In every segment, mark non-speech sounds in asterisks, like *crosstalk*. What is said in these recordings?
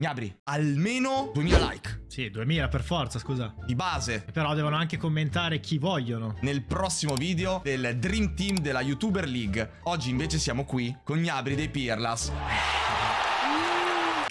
Gnabri, almeno 2000 like. Sì, 2000 per forza, scusa. Di base. Però devono anche commentare chi vogliono. Nel prossimo video del Dream Team della YouTuber League. Oggi invece siamo qui con Gnabri dei Pirlas.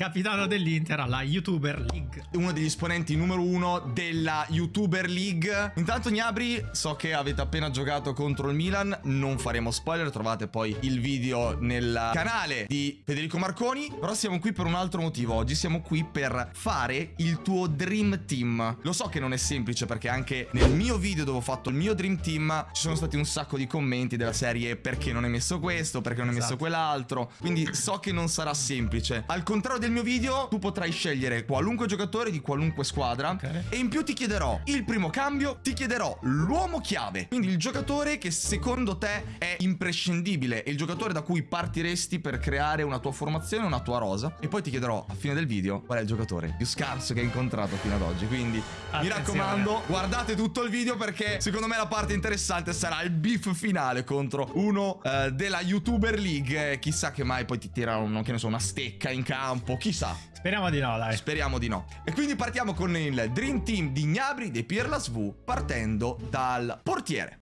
Capitano dell'Inter alla YouTuber League. Uno degli esponenti numero uno della YouTuber League. Intanto Gnabri, so che avete appena giocato contro il Milan, non faremo spoiler, trovate poi il video nel canale di Federico Marconi. Però siamo qui per un altro motivo oggi, siamo qui per fare il tuo Dream Team. Lo so che non è semplice perché anche nel mio video dove ho fatto il mio Dream Team ci sono stati un sacco di commenti della serie perché non hai messo questo, perché non hai Esatto. messo quell'altro. Quindi so che non sarà semplice. Al contrario del mio video, tu potrai scegliere qualunque giocatore di qualunque squadra. Ok. E in più ti chiederò il primo cambio, ti chiederò l'uomo chiave. Quindi il giocatore che secondo te è imprescindibile e il giocatore da cui partiresti per creare una tua formazione, una tua rosa. E poi ti chiederò a fine del video qual è il giocatore più scarso che hai incontrato fino ad oggi. Quindi mi Attenzione. raccomando, guardate tutto il video perché secondo me la parte interessante sarà il beef finale contro uno eh, della YouTuber League. Eh, chissà che mai poi ti tirano, che ne so, una stecca in campo. Chissà. Speriamo di no, dai. Speriamo di no. E quindi partiamo con il Dream Team di Gnabri dei Pirlas V partendo dal portiere.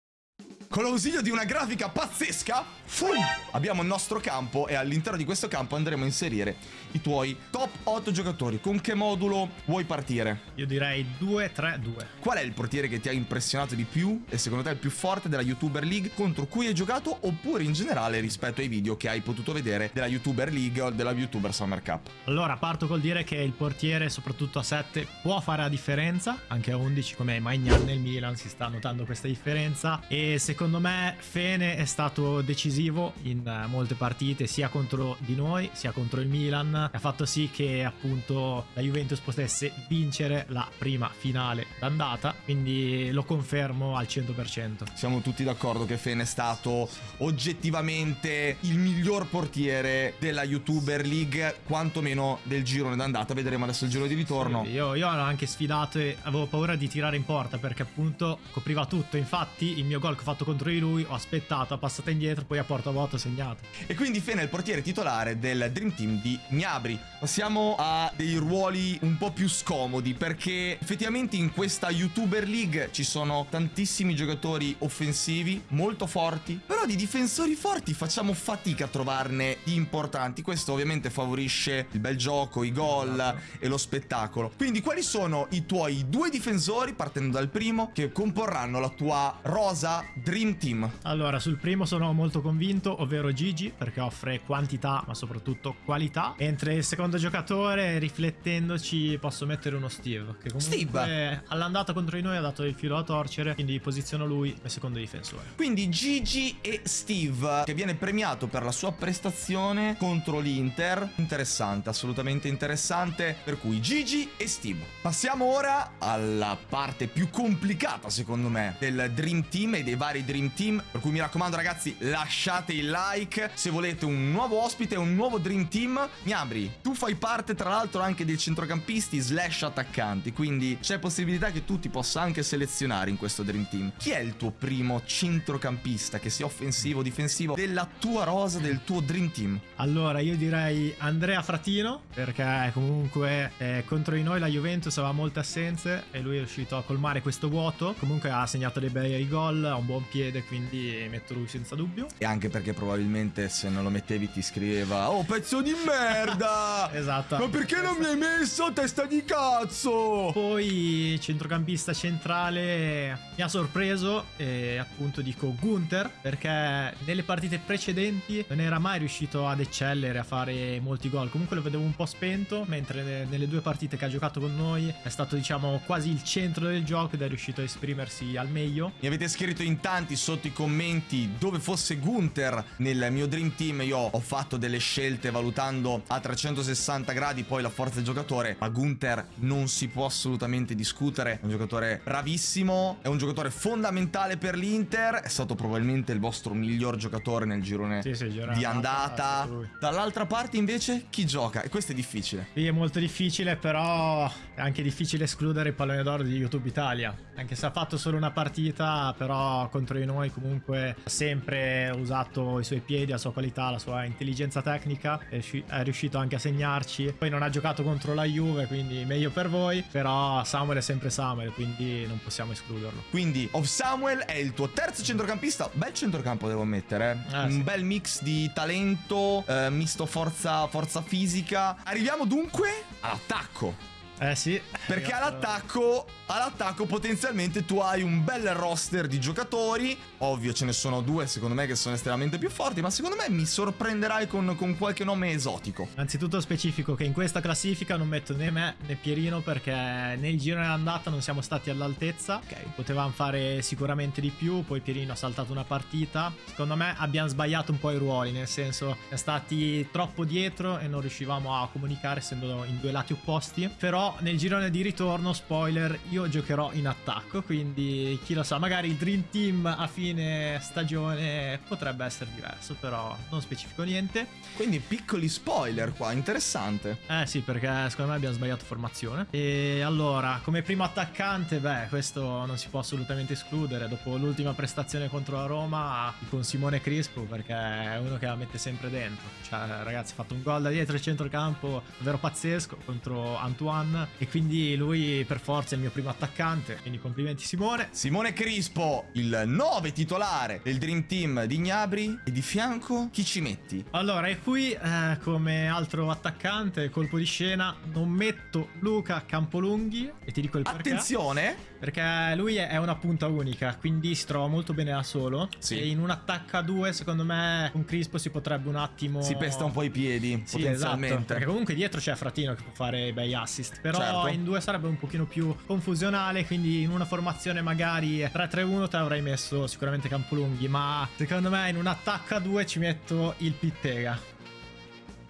Con l'ausilio di una grafica pazzesca, fum, abbiamo il nostro campo e all'interno di questo campo andremo a inserire i tuoi top 8 giocatori. Con che modulo vuoi partire? Io direi 2-3-2. Qual è il portiere che ti ha impressionato di più e secondo te il più forte della YouTuber League contro cui hai giocato oppure in generale rispetto ai video che hai potuto vedere della YouTuber League o della YouTuber Summer Cup? Allora, parto col dire che il portiere, soprattutto a 7, può fare la differenza. Anche a 11, come Magnan nel Milan, si sta notando questa differenza. E secondo me Fene è stato decisivo in eh, molte partite, sia contro di noi, sia contro il Milan. Ha fatto sì che appunto la Juventus potesse vincere la prima finale d'andata. Quindi lo confermo al 100%. Siamo tutti d'accordo che Fene è stato oggettivamente il miglior portiere della YouTuber League, quantomeno del girone d'andata. Vedremo adesso il giro di ritorno. Io, io l'ho anche sfidato e avevo paura di tirare in porta perché appunto copriva tutto. Infatti il mio gol che ho fatto contro di lui ho aspettato, ha passato indietro, poi a porta vuota ho segnato. E quindi Fene è il portiere titolare del Dream Team di Gnabri. Passiamo a dei ruoli un po' più scomodi perché effettivamente in questa YouTuber League ci sono tantissimi giocatori offensivi molto forti, però di difensori forti facciamo fatica a trovarne di importanti. Questo ovviamente favorisce il bel gioco, i gol e lo spettacolo. Quindi quali sono i tuoi due difensori, partendo dal primo, che comporranno la tua rosa Dream Team? Allora, sul primo sono molto convinto, ovvero Gigi, perché offre quantità ma soprattutto qualità. Mentre il secondo giocatore, riflettendoci, posso mettere uno Steve. Che comunque Steve? all'andata contro di noi ha dato il filo da torcere, quindi posiziono lui come secondo difensore. Quindi Gigi e Steve, che viene premiato per la sua prestazione contro l'Inter. Interessante, assolutamente interessante. Per cui Gigi e Steve. Passiamo ora alla parte più complicata, secondo me, del Dream Team e dei vari Dream Team. Per cui mi raccomando, ragazzi, lasciate il like se volete un nuovo ospite, un nuovo Dream Team. Gnabri, tu fai parte, tra l'altro, anche dei centrocampisti slash attaccanti. Quindi c'è possibilità che tu ti possa anche selezionare in questo Dream Team. Chi è il tuo primo centrocampista, che sia offensivo o difensivo, della tua rosa, del tuo Dream Team? Allora, io direi Andrea Fratino, perché comunque eh, contro di noi la Juventus aveva molte assenze e lui è riuscito a colmare questo vuoto. Comunque ha segnato dei bei gol, ha un buon piede, quindi metto lui senza dubbio. E anche perché probabilmente se non lo mettevi ti scriveva Oh pezzo di merda *laughs* Esatto. Ma perché non mi hai messo testa di cazzo Poi centrocampista centrale mi ha sorpreso e appunto dico Gunther perché nelle partite precedenti non era mai riuscito ad eccellere, a fare molti gol. Comunque lo vedevo un po' spento, mentre ne- nelle due partite che ha giocato con noi è stato diciamo quasi il centro del gioco ed è riuscito a esprimersi al meglio. Mi avete scritto in tanti sotto i commenti dove fosse Gunther nel mio Dream Team. Io ho fatto delle scelte valutando a 360 gradi poi la forza del giocatore. Ma Gunther non si può assolutamente discutere. È un giocatore bravissimo, è un giocatore fondamentale per l'Inter. È stato probabilmente il vostro miglior giocatore nel girone Sì, sì, di andata. Dall'altra parte invece chi gioca? E questo è difficile. Sì, è molto difficile, però è anche difficile escludere il pallone d'oro di YouTube Italia. Anche se ha fatto solo una partita, però contro di noi comunque ha sempre usato i suoi piedi, la sua qualità, la sua intelligenza tecnica, è, riuscito anche a segnarci. Poi non ha giocato contro la Juve, quindi meglio per voi, però Samuel è sempre Samuel, quindi non possiamo escluderlo. Quindi Of Samuel è il tuo terzo centrocampista, bel centrocampo devo ammettere, eh? un sì. bel mix di talento, eh, misto forza, forza fisica. Arriviamo dunque all'attacco. Eh sì. Perché all'attacco all'attacco potenzialmente tu hai un bel roster di giocatori. Ovvio ce ne sono due secondo me che sono estremamente più forti, ma secondo me mi sorprenderai con, con qualche nome esotico. Anzitutto specifico che in questa classifica non metto né me né Pierino perché nel giro dell'andata non siamo stati all'altezza. Ok, potevamo fare sicuramente di più, poi Pierino ha saltato una partita. Secondo me abbiamo sbagliato un po' i ruoli, nel senso è stati troppo dietro e non riuscivamo a comunicare essendo in due lati opposti. Però nel girone di ritorno, spoiler, io io giocherò in attacco, quindi chi lo sa, magari il Dream Team a fine stagione potrebbe essere diverso, però non specifico niente. Quindi piccoli spoiler qua, interessante. Eh sì, perché secondo me abbiamo sbagliato formazione. E allora, come primo attaccante, beh, questo non si può assolutamente escludere. Dopo l'ultima prestazione contro la Roma, con Simone Crispo, perché è uno che la mette sempre dentro. Cioè, ragazzi, ha fatto un gol da dietro il centrocampo, davvero pazzesco, contro Antoine. E quindi lui, per forza, è il mio primo primo attaccante, quindi complimenti Simone. Simone Crispo, il 9 titolare del Dream Team di Gnabri. E di fianco chi ci metti? Allora, e qui eh, come altro attaccante, colpo di scena, non metto Luca Campolunghi e ti dico il perché. Attenzione! Perché lui è una punta unica, quindi si trova molto bene da solo. Sì. E in un attacco a due, secondo me, con Crispo si potrebbe un attimo... Si pesta un po' i piedi, sì, potenzialmente. Esatto, perché comunque dietro c'è Fratino che può fare bei assist. Però certo. in due sarebbe un pochino più confusionale, quindi in una formazione magari 3-3-1 te l'avrei messo sicuramente Campolunghi. Ma secondo me in un attacco a due ci metto il Pittega.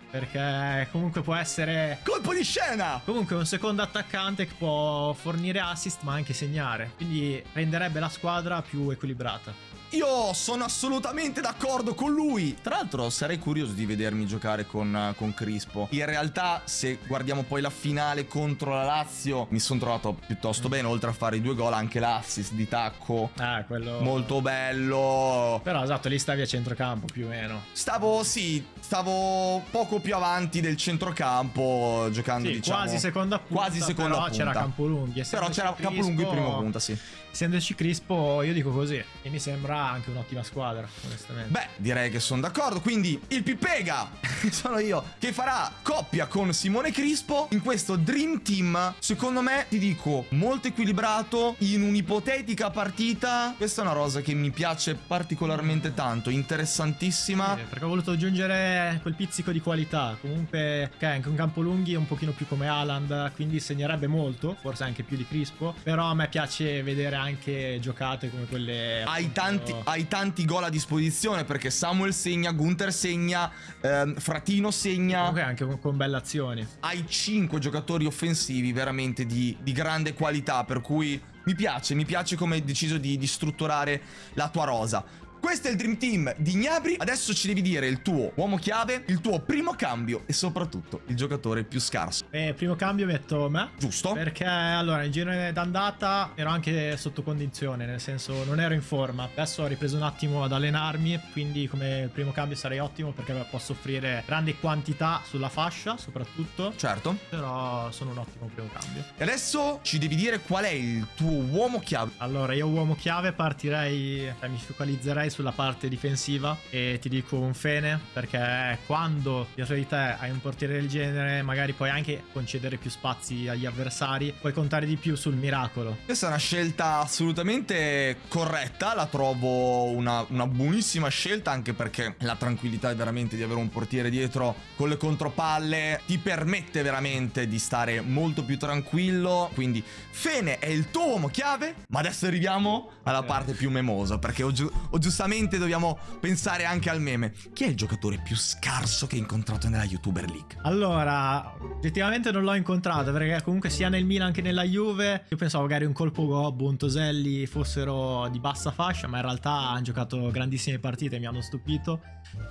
Perché comunque può essere... Colpo di scena! Comunque un secondo attaccante che può fornire assist ma anche segnare. Quindi renderebbe la squadra più equilibrata. Io sono assolutamente d'accordo con lui. Tra l'altro sarei curioso di vedermi giocare con, con, Crispo. In realtà se guardiamo poi la finale contro la Lazio mi sono trovato piuttosto bene. Oltre a fare i due gol anche l'assist di tacco. Ah, quello... Molto bello. Però esatto, lì stavi a centrocampo più o meno. Stavo, sì, stavo poco più avanti del centrocampo giocando sì, diciamo... quasi seconda punta. Quasi seconda però punta. c'era Campolunghi. Però c'era Campolunghi in prima punta, sì essendoci Crispo, io dico così. E mi sembra anche un'ottima squadra, onestamente. Beh, direi che sono d'accordo. Quindi il Pipega, *laughs* sono io, che farà coppia con Simone Crispo in questo Dream Team. Secondo me, ti dico, molto equilibrato in un'ipotetica partita. Questa è una rosa che mi piace particolarmente tanto, interessantissima. Sì, perché ho voluto aggiungere quel pizzico di qualità. Comunque, ok, anche un campo lunghi è un pochino più come Alan, quindi segnerebbe molto, forse anche più di Crispo. Però a me piace vedere anche anche giocate come quelle... Hai, tanti, hai tanti gol a disposizione perché Samuel segna, Gunther segna, ehm, Fratino segna... Comunque anche con, con, belle azioni. Hai 5 giocatori offensivi veramente di, di grande qualità per cui... Mi piace, mi piace come hai deciso di, di strutturare la tua rosa. Questo è il Dream Team di Gnabri. Adesso ci devi dire il tuo uomo chiave, il tuo primo cambio e soprattutto il giocatore più scarso. Eh, primo cambio metto me. Giusto. Perché allora in girone d'andata ero anche sotto condizione, nel senso non ero in forma. Adesso ho ripreso un attimo ad allenarmi, quindi come primo cambio sarei ottimo perché posso offrire grandi quantità sulla fascia soprattutto. Certo. Però sono un ottimo primo cambio. E adesso ci devi dire qual è il tuo uomo chiave. Allora io uomo chiave partirei, cioè, mi focalizzerei sulla parte difensiva e ti dico un fene perché quando dietro di te hai un portiere del genere magari puoi anche concedere più spazi agli avversari, puoi contare di più sul miracolo. Questa è una scelta assolutamente corretta, la trovo una, una buonissima scelta anche perché la tranquillità veramente di avere un portiere dietro con le contropalle ti permette veramente di stare molto più tranquillo, quindi Fene è il tuo uomo chiave, ma adesso arriviamo alla parte più memosa perché ho, giu ho giusto giustamente dobbiamo pensare anche al meme. Chi è il giocatore più scarso che hai incontrato nella YouTuber League? Allora, oggettivamente non l'ho incontrato perché comunque sia nel Milan che nella Juve io pensavo magari un colpo Gobbo, un Toselli fossero di bassa fascia, ma in realtà hanno giocato grandissime partite mi hanno stupito.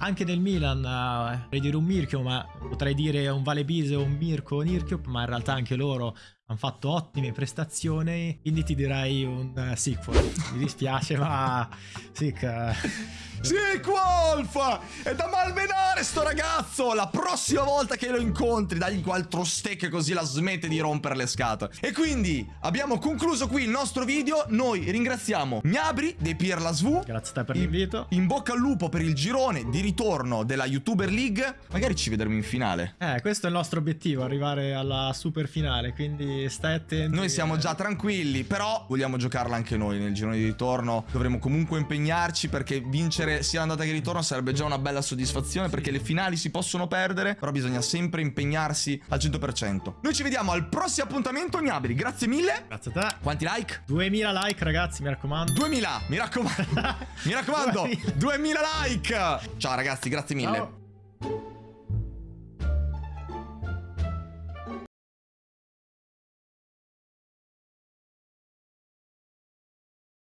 Anche nel Milan, uh, potrei dire un Mirchio, ma potrei dire un Valebise o un Mirko o Nirchio, ma in realtà anche loro hanno fatto ottime prestazioni, quindi ti direi un uh, sequel. Mi dispiace, ma Sick. Sì, Wolf! È da malmenare sto ragazzo! La prossima volta che lo incontri, dagli quattro steak così la smette di rompere le scatole. E quindi abbiamo concluso qui il nostro video. Noi ringraziamo Gnabri dei Pierla SV. Grazie a te per l'invito. In bocca al lupo per il girone di ritorno della YouTuber League. Magari ci vedremo in finale. Eh, questo è il nostro obiettivo, arrivare alla super finale, quindi stai attento. Noi siamo già tranquilli, però vogliamo giocarla anche noi nel girone di ritorno. Dovremo comunque impegnarci perché vincere vincere sia l'andata che il ritorno sarebbe già una bella soddisfazione perché le finali si possono perdere, però bisogna sempre impegnarsi al 100%. Noi ci vediamo al prossimo appuntamento, Gnabri. Grazie mille. Grazie a te. Quanti like? 2000 like, ragazzi, mi raccomando. 2000, mi raccomando. *laughs* mi raccomando, 2000 like. Ciao ragazzi, grazie mille. Ciao.